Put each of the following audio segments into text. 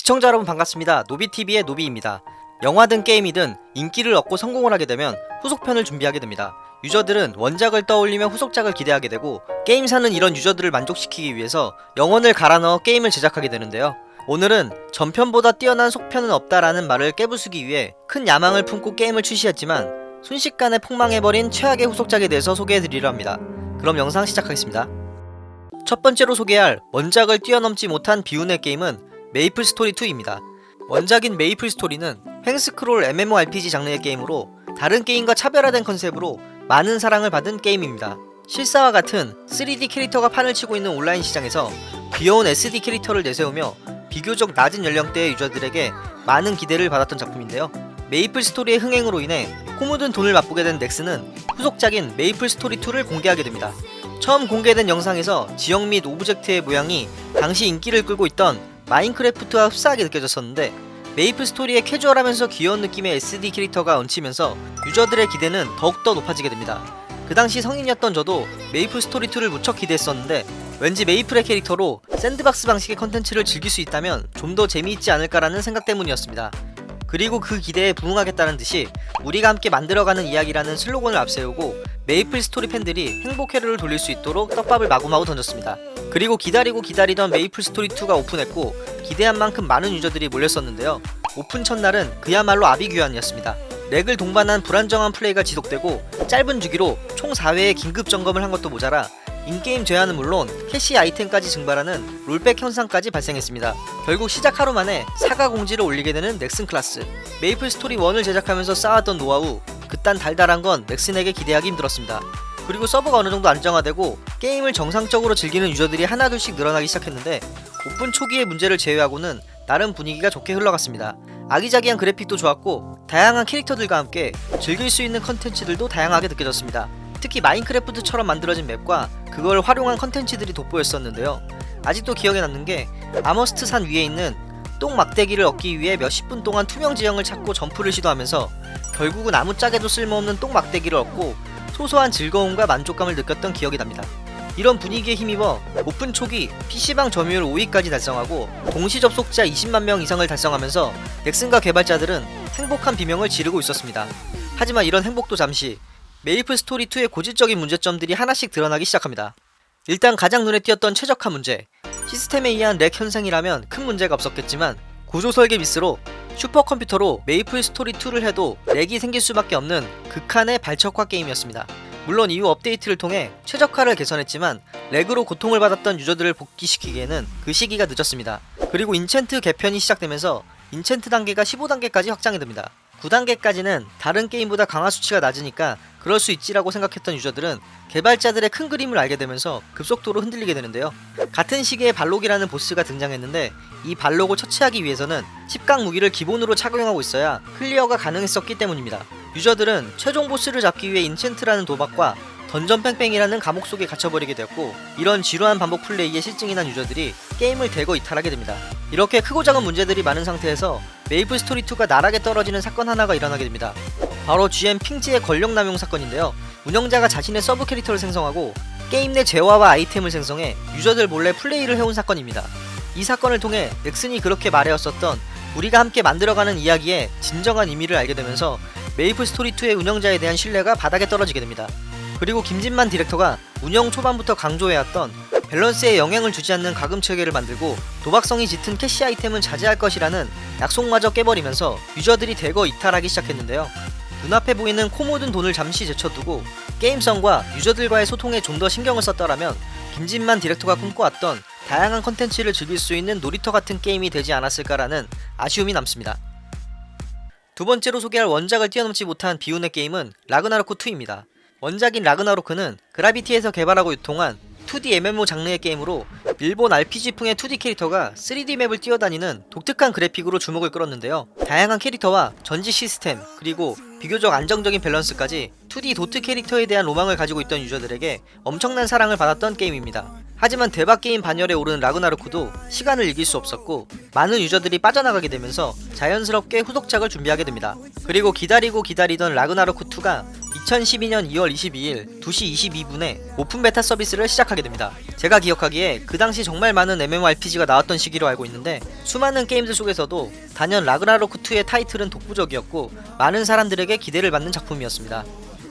시청자 여러분 반갑습니다. 노비TV의 노비입니다. 영화든 게임이든 인기를 얻고 성공을 하게 되면 후속편을 준비하게 됩니다. 유저들은 원작을 떠올리며 후속작을 기대하게 되고 게임사는 이런 유저들을 만족시키기 위해서 영혼을 갈아 넣어 게임을 제작하게 되는데요. 오늘은 전편보다 뛰어난 속편은 없다라는 말을 깨부수기 위해 큰 야망을 품고 게임을 출시했지만 순식간에 폭망해버린 최악의 후속작에 대해서 소개해드리려 합니다. 그럼 영상 시작하겠습니다. 첫 번째로 소개할 원작을 뛰어넘지 못한 비운의 게임은 메이플 스토리 2입니다. 원작인 메이플 스토리는 횡스크롤 MMORPG 장르의 게임으로 다른 게임과 차별화된 컨셉으로 많은 사랑을 받은 게임입니다. 실사와 같은 3D 캐릭터가 판을 치고 있는 온라인 시장에서 귀여운 SD 캐릭터를 내세우며 비교적 낮은 연령대의 유저들에게 많은 기대를 받았던 작품인데요. 메이플 스토리의 흥행으로 인해 코 묻은 돈을 맛보게 된 넥슨은 후속작인 메이플 스토리 2를 공개하게 됩니다. 처음 공개된 영상에서 지형 및 오브젝트의 모양이 당시 인기를 끌고 있던 마인크래프트와 흡사하게 느껴졌었는데 메이플 스토리의 캐주얼하면서 귀여운 느낌의 SD 캐릭터가 얹히면서 유저들의 기대는 더욱더 높아지게 됩니다. 그 당시 성인이었던 저도 메이플 스토리 2를 무척 기대했었는데 왠지 메이플의 캐릭터로 샌드박스 방식의 컨텐츠를 즐길 수 있다면 좀 더 재미있지 않을까라는 생각 때문이었습니다. 그리고 그 기대에 부응하겠다는 듯이 우리가 함께 만들어가는 이야기라는 슬로건을 앞세우고 메이플 스토리 팬들이 행복 회로를 돌릴 수 있도록 떡밥을 마구마구 던졌습니다. 그리고 기다리고 기다리던 메이플 스토리 2가 오픈했고 기대한 만큼 많은 유저들이 몰렸었는데요. 오픈 첫날은 그야말로 아비규환이었습니다. 렉을 동반한 불안정한 플레이가 지속되고 짧은 주기로 총 4회의 긴급 점검을 한 것도 모자라 인게임 재화는 물론 캐시 아이템까지 증발하는 롤백 현상까지 발생했습니다. 결국 시작 하루 만에 사과 공지를 올리게 되는 넥슨 클라스. 메이플 스토리 1을 제작하면서 쌓았던 노하우, 그딴 달달한 건 넥슨에게 기대하기 힘들었습니다. 그리고 서버가 어느 정도 안정화되고 게임을 정상적으로 즐기는 유저들이 하나둘씩 늘어나기 시작했는데 오픈 초기의 문제를 제외하고는 나름 분위기가 좋게 흘러갔습니다. 아기자기한 그래픽도 좋았고 다양한 캐릭터들과 함께 즐길 수 있는 컨텐츠들도 다양하게 느껴졌습니다. 특히 마인크래프트처럼 만들어진 맵과 그걸 활용한 컨텐츠들이 돋보였었는데요. 아직도 기억에 남는 게 아머스트 산 위에 있는 똥 막대기를 얻기 위해 몇십 분 동안 투명 지형을 찾고 점프를 시도하면서 결국은 아무짝에도 쓸모없는 똥 막대기를 얻고 소소한 즐거움과 만족감을 느꼈던 기억이 납니다. 이런 분위기에 힘입어 오픈 초기 PC방 점유율 5위까지 달성하고 동시 접속자 20만 명 이상을 달성하면서 넥슨과 개발자들은 행복한 비명을 지르고 있었습니다. 하지만 이런 행복도 잠시 메이플 스토리 2의 고질적인 문제점들이 하나씩 드러나기 시작합니다. 일단 가장 눈에 띄었던 최적화 문제 시스템에 의한 렉 현상이라면 큰 문제가 없었겠지만 구조 설계 미스로 슈퍼컴퓨터로 메이플 스토리 2를 해도 렉이 생길 수밖에 없는 극한의 발적화 게임이었습니다. 물론 이후 업데이트를 통해 최적화를 개선했지만 렉으로 고통을 받았던 유저들을 복귀시키기에는 그 시기가 늦었습니다. 그리고 인챈트 개편이 시작되면서 인챈트 단계가 15단계까지 확장이 됩니다. 9단계까지는 다른 게임보다 강화 수치가 낮으니까 그럴 수 있지라고 생각했던 유저들은 개발자들의 큰 그림을 알게 되면서 급속도로 흔들리게 되는데요. 같은 시기에 발록이라는 보스가 등장했는데 이 발록을 처치하기 위해서는 10강 무기를 기본으로 착용하고 있어야 클리어가 가능했었기 때문입니다. 유저들은 최종 보스를 잡기 위해 인챈트라는 도박과 던전 뺑뺑이라는 감옥 속에 갇혀버리게 되었고 이런 지루한 반복 플레이에 싫증이 난 유저들이 게임을 대거 이탈하게 됩니다. 이렇게 크고 작은 문제들이 많은 상태에서 메이플 스토리 2가 나락에 떨어지는 사건 하나가 일어나게 됩니다. 바로 GM 핑지의 권력 남용 사건인데요. 운영자가 자신의 서브 캐릭터를 생성하고 게임 내 재화와 아이템을 생성해 유저들 몰래 플레이를 해온 사건입니다. 이 사건을 통해 넥슨이 그렇게 말해왔었던 우리가 함께 만들어가는 이야기의 진정한 의미를 알게 되면서 메이플 스토리 2의 운영자에 대한 신뢰가 바닥에 떨어지게 됩니다. 그리고 김진만 디렉터가 운영 초반부터 강조해왔던 밸런스에 영향을 주지 않는 과금 체계를 만들고 도박성이 짙은 캐시 아이템은 자제할 것이라는 약속마저 깨버리면서 유저들이 대거 이탈하기 시작했는데요. 눈앞에 보이는 코 묻은 돈을 잠시 제쳐두고 게임성과 유저들과의 소통에 좀 더 신경을 썼더라면 김진만 디렉터가 꿈꿔왔던 다양한 컨텐츠를 즐길 수 있는 놀이터 같은 게임이 되지 않았을까라는 아쉬움이 남습니다. 두 번째로 소개할 원작을 뛰어넘지 못한 비운의 게임은 라그나로크 2입니다. 원작인 라그나로크는 그라비티에서 개발하고 유통한 2D MMO 장르의 게임으로 일본 RPG풍의 2D 캐릭터가 3D 맵을 뛰어다니는 독특한 그래픽으로 주목을 끌었는데요. 다양한 캐릭터와 전직 시스템 그리고 비교적 안정적인 밸런스까지 2D 도트 캐릭터에 대한 로망을 가지고 있던 유저들에게 엄청난 사랑을 받았던 게임입니다. 하지만 대박 게임 반열에 오르는 라그나로크도 시간을 이길 수 없었고 많은 유저들이 빠져나가게 되면서 자연스럽게 후속작을 준비하게 됩니다. 그리고 기다리고 기다리던 라그나로크 2가 2012년 2월 22일 2시 22분에 오픈 베타 서비스를 시작하게 됩니다. 제가 기억하기에 그 당시 정말 많은 MMORPG가 나왔던 시기로 알고 있는데 수많은 게임들 속에서도 단연 라그나로크 2의 타이틀은 독보적이었고 많은 사람들에게 기대를 받는 작품이었습니다.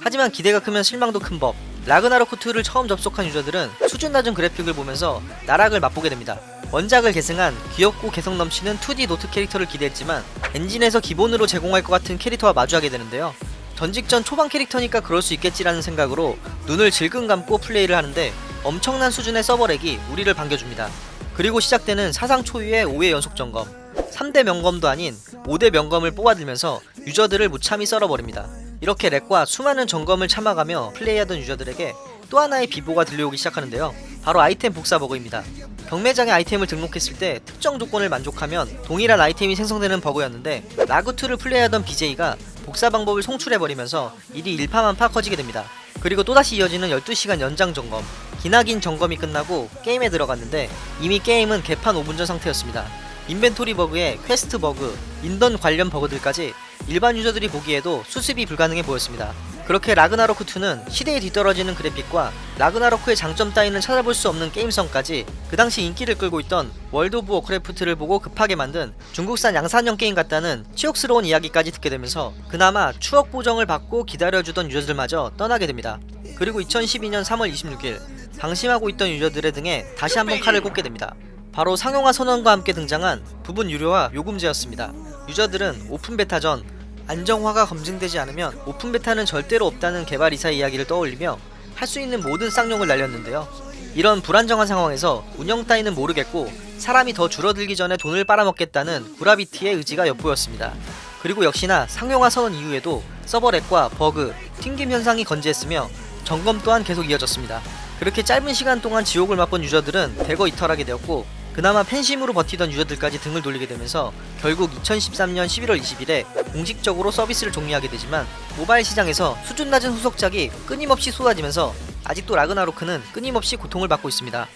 하지만 기대가 크면 실망도 큰 법. 라그나로크2를 처음 접속한 유저들은 수준 낮은 그래픽을 보면서 나락을 맛보게 됩니다. 원작을 계승한 귀엽고 개성 넘치는 2D 도트 캐릭터를 기대했지만 엔진에서 기본으로 제공할 것 같은 캐릭터와 마주하게 되는데요. 전직전 초반 캐릭터니까 그럴 수 있겠지라는 생각으로 눈을 질끈 감고 플레이를 하는데 엄청난 수준의 서버렉이 우리를 반겨줍니다. 그리고 시작되는 사상 초유의 5회 연속 점검 3대 명검도 아닌 5대 명검을 뽑아들면서 유저들을 무참히 썰어버립니다. 이렇게 렉과 수많은 점검을 참아가며 플레이하던 유저들에게 또 하나의 비보가 들려오기 시작하는데요. 바로 아이템 복사 버그입니다. 경매장에 아이템을 등록했을 때 특정 조건을 만족하면 동일한 아이템이 생성되는 버그였는데 라그2를 플레이하던 BJ가 복사 방법을 송출해버리면서 일이 일파만파 커지게 됩니다. 그리고 또다시 이어지는 12시간 연장 점검 기나긴 점검이 끝나고 게임에 들어갔는데 이미 게임은 개판 5분 전 상태였습니다. 인벤토리 버그에 퀘스트 버그, 인던 관련 버그들까지 일반 유저들이 보기에도 수습이 불가능해 보였습니다. 그렇게 라그나로크2는 시대에 뒤떨어지는 그래픽과 라그나로크의 장점 따위는 찾아볼 수 없는 게임성까지 그 당시 인기를 끌고 있던 월드 오브 워크래프트를 보고 급하게 만든 중국산 양산형 게임 같다는 치욕스러운 이야기까지 듣게 되면서 그나마 추억 보정을 받고 기다려주던 유저들마저 떠나게 됩니다. 그리고 2012년 3월 26일 방심하고 있던 유저들의 등에 다시 한번 칼을 꽂게 됩니다. 바로 상용화 선언과 함께 등장한 부분 유료화 요금제였습니다. 유저들은 오픈 베타 전 안정화가 검증되지 않으면 오픈 베타는 절대로 없다는 개발이사의 이야기를 떠올리며 할 수 있는 모든 쌍욕을 날렸는데요. 이런 불안정한 상황에서 운영 따위는 모르겠고 사람이 더 줄어들기 전에 돈을 빨아먹겠다는 구라비티의 의지가 엿보였습니다. 그리고 역시나 상용화 선언 이후에도 서버 렉과 버그, 튕김 현상이 건재했으며 점검 또한 계속 이어졌습니다. 그렇게 짧은 시간 동안 지옥을 맛본 유저들은 대거 이탈하게 되었고 그나마 팬심으로 버티던 유저들까지 등을 돌리게 되면서 결국 2013년 11월 20일에 공식적으로 서비스를 종료하게 되지만 모바일 시장에서 수준 낮은 후속작이 끊임없이 쏟아지면서 아직도 라그나로크는 끊임없이 고통을 받고 있습니다.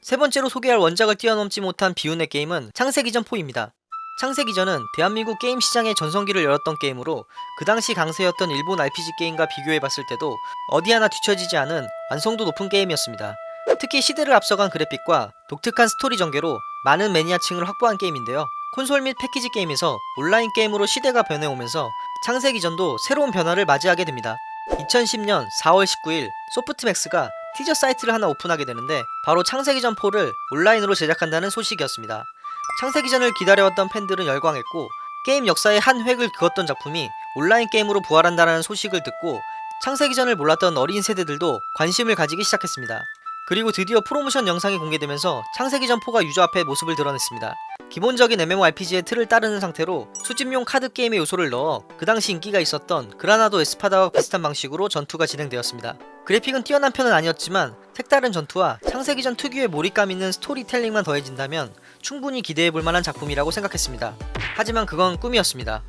세 번째로 소개할 원작을 뛰어넘지 못한 비운의 게임은 창세기전 4입니다. 창세기전은 대한민국 게임 시장의 전성기를 열었던 게임으로 그 당시 강세였던 일본 RPG 게임과 비교해봤을 때도 어디 하나 뒤처지지 않은 완성도 높은 게임이었습니다. 특히 시대를 앞서간 그래픽과 독특한 스토리 전개로 많은 매니아층을 확보한 게임인데요. 콘솔 및 패키지 게임에서 온라인 게임으로 시대가 변해오면서 창세기전도 새로운 변화를 맞이하게 됩니다. 2010년 4월 19일 소프트맥스가 티저 사이트를 하나 오픈하게 되는데 바로 창세기전 4를 온라인으로 제작한다는 소식이었습니다. 창세기전을 기다려왔던 팬들은 열광했고 게임 역사의 한 획을 그었던 작품이 온라인 게임으로 부활한다는 소식을 듣고 창세기전을 몰랐던 어린 세대들도 관심을 가지기 시작했습니다. 그리고 드디어 프로모션 영상이 공개되면서 창세기전 4가 유저 앞에 모습을 드러냈습니다. 기본적인 MMORPG의 틀을 따르는 상태로 수집용 카드 게임의 요소를 넣어 그 당시 인기가 있었던 그라나도 에스파다와 비슷한 방식으로 전투가 진행되었습니다. 그래픽은 뛰어난 편은 아니었지만 색다른 전투와 창세기전 특유의 몰입감 있는 스토리텔링만 더해진다면 충분히 기대해볼 만한 작품이라고 생각했습니다. 하지만 그건 꿈이었습니다.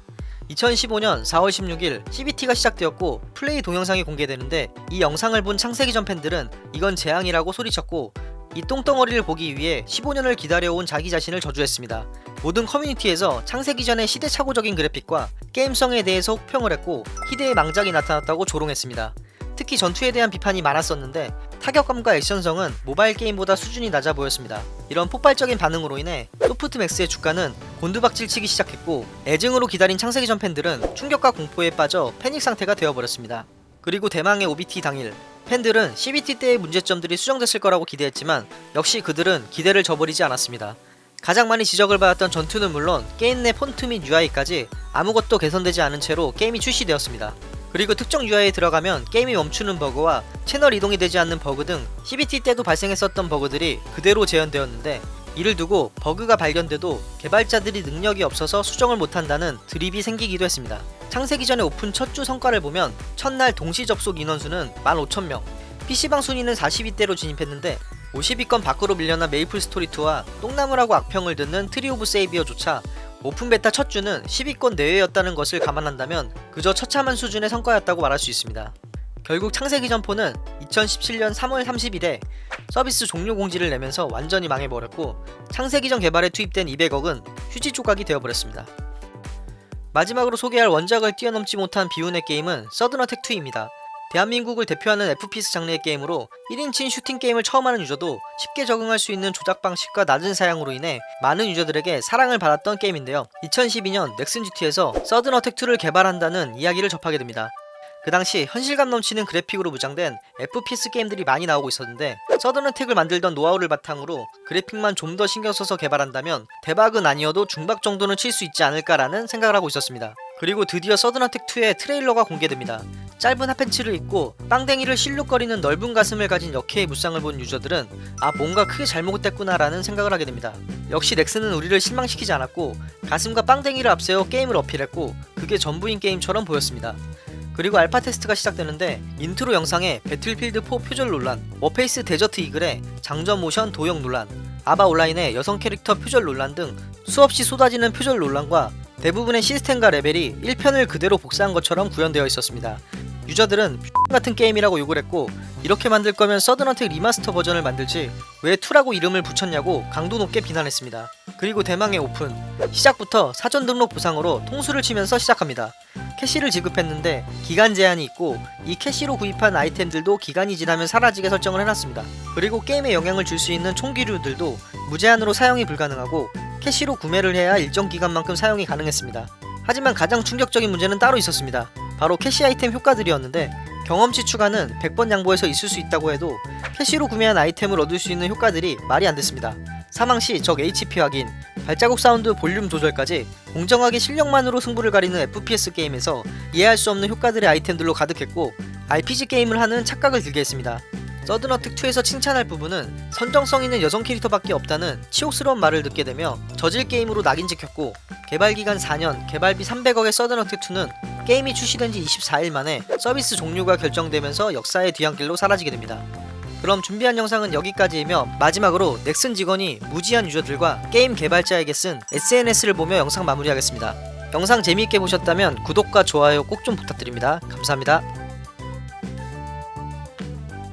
2015년 4월 16일 CBT가 시작되었고 플레이 동영상이 공개되는데 이 영상을 본 창세기전 팬들은 이건 재앙이라고 소리쳤고 이 똥덩어리를 보기 위해 15년을 기다려온 자기 자신을 저주했습니다. 모든 커뮤니티에서 창세기전의 시대착오적인 그래픽과 게임성에 대해서 혹평을 했고 희대의 망작이 나타났다고 조롱했습니다. 특히 전투에 대한 비판이 많았었는데 타격감과 액션성은 모바일 게임보다 수준이 낮아 보였습니다. 이런 폭발적인 반응으로 인해 소프트맥스의 주가는 곤두박질 치기 시작했고 애증으로 기다린 창세기전 팬들은 충격과 공포에 빠져 패닉 상태가 되어버렸습니다. 그리고 대망의 OBT 당일 팬들은 CBT 때의 문제점들이 수정됐을 거라고 기대했지만 역시 그들은 기대를 저버리지 않았습니다. 가장 많이 지적을 받았던 전투는 물론 게임 내 폰트 및 UI까지 아무것도 개선되지 않은 채로 게임이 출시되었습니다. 그리고 특정 UI에 들어가면 게임이 멈추는 버그와 채널 이동이 되지 않는 버그 등 CBT 때도 발생했었던 버그들이 그대로 재현되었는데 이를 두고 버그가 발견돼도 개발자들이 능력이 없어서 수정을 못한다는 드립이 생기기도 했습니다. 창세기전의 오픈 첫 주 성과를 보면 첫날 동시 접속 인원수는 15,000명, PC방 순위는 40위대로 진입했는데 50위권 밖으로 밀려난 메이플 스토리2와 똥나무라고 악평을 듣는 트리 오브 세이비어조차 오픈 베타 첫 주는 10위권 내외였다는 것을 감안한다면 그저 처참한 수준의 성과였다고 말할 수 있습니다. 결국 창세기전 4는 2017년 3월 30일에 서비스 종료 공지를 내면서 완전히 망해버렸고 창세기전 개발에 투입된 200억은 휴지 조각이 되어버렸습니다. 마지막으로 소개할 원작을 뛰어넘지 못한 비운의 게임은 서든어택2입니다. 대한민국을 대표하는 FPS 장르의 게임으로 1인칭 슈팅 게임을 처음 하는 유저도 쉽게 적응할 수 있는 조작 방식과 낮은 사양으로 인해 많은 유저들에게 사랑을 받았던 게임인데요. 2012년 넥슨 GT에서 서든 어택 2를 개발한다는 이야기를 접하게 됩니다. 그 당시 현실감 넘치는 그래픽으로 무장된 FPS 게임들이 많이 나오고 있었는데 서든어택을 만들던 노하우를 바탕으로 그래픽만 좀 더 신경 써서 개발한다면 대박은 아니어도 중박 정도는 칠 수 있지 않을까라는 생각을 하고 있었습니다. 그리고 드디어 서든어택2의 트레일러가 공개됩니다. 짧은 핫팬츠를 입고 빵댕이를 실룩거리는 넓은 가슴을 가진 역해의 무쌍을 본 유저들은 아 뭔가 크게 잘못됐구나 라는 생각을 하게 됩니다. 역시 넥슨은 우리를 실망시키지 않았고 가슴과 빵댕이를 앞세워 게임을 어필했고 그게 전부인 게임처럼 보였습니다. 그리고 알파 테스트가 시작되는데 인트로 영상에 배틀필드 4 표절 논란, 워페이스 데저트 이글의 장전 모션 도용 논란, 아바 온라인의 여성 캐릭터 표절 논란 등 수없이 쏟아지는 표절 논란과 대부분의 시스템과 레벨이 1편을 그대로 복사한 것처럼 구현되어 있었습니다. 유저들은 같은 게임이라고 욕을 했고 이렇게 만들 거면 서든어택 리마스터 버전을 만들지 왜 2라고 이름을 붙였냐고 강도 높게 비난했습니다. 그리고 대망의 오픈 시작부터 사전 등록 보상으로 통수를 치면서 시작합니다. 캐시를 지급했는데 기간 제한이 있고 이 캐시로 구입한 아이템들도 기간이 지나면 사라지게 설정을 해놨습니다. 그리고 게임에 영향을 줄 수 있는 총기류들도 무제한으로 사용이 불가능하고 캐시로 구매를 해야 일정 기간만큼 사용이 가능했습니다. 하지만 가장 충격적인 문제는 따로 있었습니다. 바로 캐시 아이템 효과들이었는데 경험치 추가는 100번 양보해서 있을 수 있다고 해도 캐시로 구매한 아이템으로 얻을 수 있는 효과들이 말이 안 됐습니다. 사망 시 적 HP 확인, 발자국 사운드 볼륨 조절까지 공정하게 실력만으로 승부를 가리는 FPS 게임에서 이해할 수 없는 효과들의 아이템들로 가득했고 RPG 게임을 하는 착각을 들게 했습니다. 서든어택2에서 칭찬할 부분은 선정성 있는 여성 캐릭터밖에 없다는 치욕스러운 말을 듣게 되며 저질 게임으로 낙인 찍혔고 개발기간 4년, 개발비 300억의 서든어택2는 게임이 출시된 지 24일 만에 서비스 종료가 결정되면서 역사의 뒤안길로 사라지게 됩니다. 그럼 준비한 영상은 여기까지이며 마지막으로 넥슨 직원이 무지한 유저들과 게임 개발자에게 쓴 SNS를 보며 영상 마무리하겠습니다. 영상 재미있게 보셨다면 구독과 좋아요 꼭 좀 부탁드립니다. 감사합니다.